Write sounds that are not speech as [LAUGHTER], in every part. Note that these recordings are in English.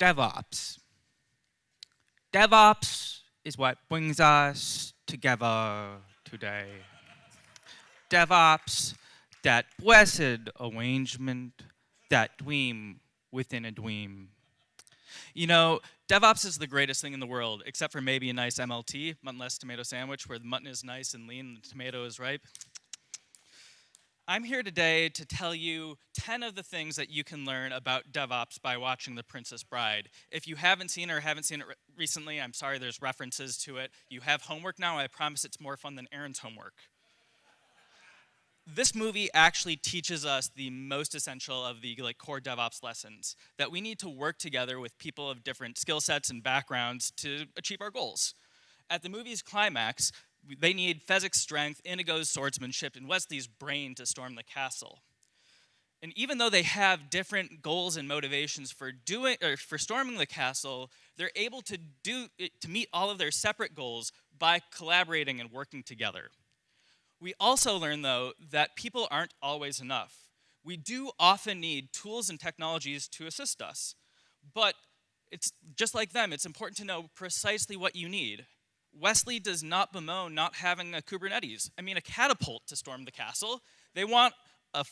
DevOps. DevOps is what brings us together today. DevOps, that blessed arrangement, that dream within a dream. You know, DevOps is the greatest thing in the world, except for maybe a nice MLT, muttonless tomato sandwich, where the mutton is nice and lean and the tomato is ripe. I'm here today to tell you 10 of the things that you can learn about DevOps by watching The Princess Bride. If you haven't seen or haven't seen it re recently, I'm sorry there's references to it. You have homework now, I promise it's more fun than Aaron's homework. This movie actually teaches us the most essential of the like core DevOps lessons, that we need to work together with people of different skill sets and backgrounds to achieve our goals. At the movie's climax, they need Fezzik's strength, Inigo's swordsmanship, and Westley's brain to storm the castle. And even though they have different goals and motivations for doing or for storming the castle, they're able to do to meet all of their separate goals by collaborating and working together. We also learn though that people aren't always enough. We do often need tools and technologies to assist us. But it's just like them, it's important to know precisely what you need. Westley does not bemoan not having a Kubernetes. I mean, a catapult to storm the castle. They want a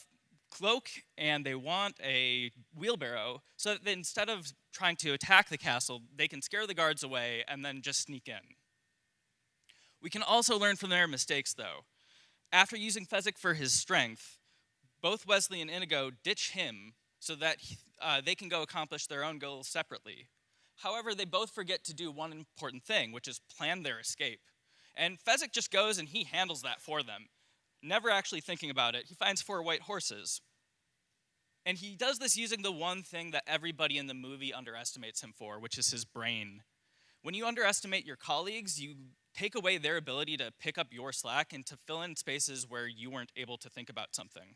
cloak and they want a wheelbarrow so that instead of trying to attack the castle, they can scare the guards away and then just sneak in. We can also learn from their mistakes, though. After using Fezzik for his strength, both Westley and Inigo ditch him so that uh, they can go accomplish their own goals separately. However, they both forget to do one important thing, which is plan their escape. And Fezzik just goes and he handles that for them, never actually thinking about it. He finds four white horses. And he does this using the one thing that everybody in the movie underestimates him for, which is his brain. When you underestimate your colleagues, you take away their ability to pick up your slack and to fill in spaces where you weren't able to think about something.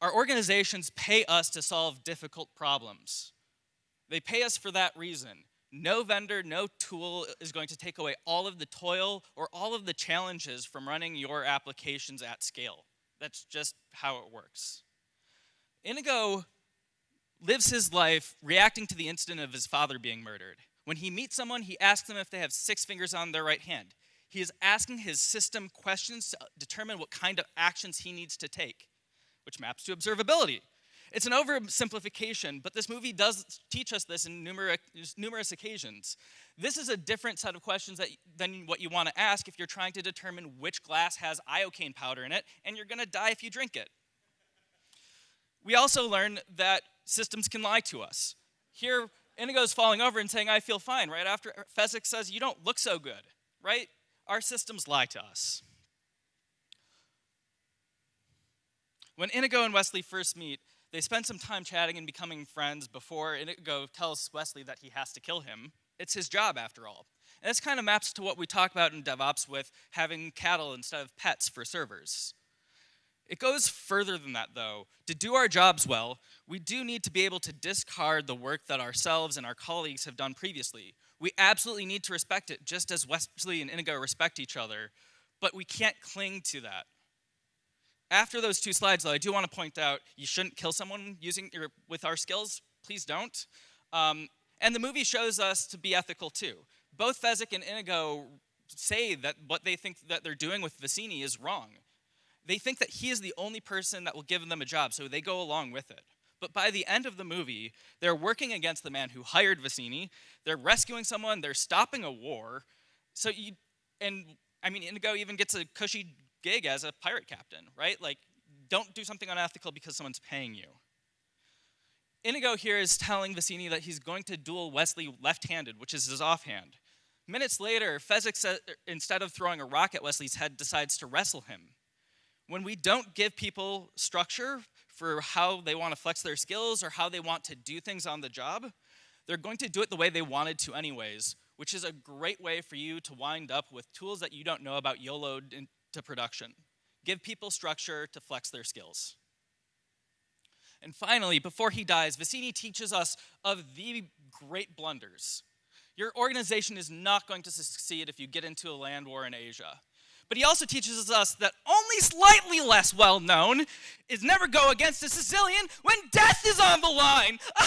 Our organizations pay us to solve difficult problems. They pay us for that reason. No vendor, no tool is going to take away all of the toil or all of the challenges from running your applications at scale. That's just how it works. Inigo lives his life reacting to the incident of his father being murdered. When he meets someone, he asks them if they have six fingers on their right hand. He is asking his system questions to determine what kind of actions he needs to take, which maps to observability. It's an oversimplification, but this movie does teach us this in numerous, numerous occasions. This is a different set of questions that, than what you want to ask if you're trying to determine which glass has iocane powder in it, and you're going to die if you drink it. We also learn that systems can lie to us. Here, Inigo's falling over and saying, I feel fine, right after uh, Fezzik says, you don't look so good, right? Our systems lie to us. When Inigo and Westley first meet, they spend some time chatting and becoming friends before Inigo tells Westley that he has to kill him. It's his job, after all. And this kind of maps to what we talk about in DevOps with having cattle instead of pets for servers. It goes further than that, though. To do our jobs well, we do need to be able to discard the work that ourselves and our colleagues have done previously. We absolutely need to respect it, just as Westley and Inigo respect each other, but we can't cling to that. After those two slides, though, I do want to point out you shouldn't kill someone using your, with our skills. Please don't. Um, and the movie shows us to be ethical too. Both Fezzik and Inigo say that what they think that they're doing with Vizzini is wrong. They think that he is the only person that will give them a job, so they go along with it. But by the end of the movie, they're working against the man who hired Vizzini. They're rescuing someone. They're stopping a war. So you, and I mean, Inigo even gets a cushy gig as a pirate captain, right? Like, don't do something unethical because someone's paying you. Inigo here is telling Vizzini that he's going to duel Westley left-handed, which is his offhand. Minutes later, Fezzik, instead of throwing a rock at Westley's head, decides to wrestle him. When we don't give people structure for how they want to flex their skills or how they want to do things on the job, they're going to do it the way they wanted to anyways, which is a great way for you to wind up with tools that you don't know about YOLO to production. Give people structure to flex their skills. And finally, before he dies, Vizzini teaches us of the great blunders. Your organization is not going to succeed if you get into a land war in Asia. but he also teaches us that only slightly less well known is never go against a Sicilian when death is on the line. [LAUGHS]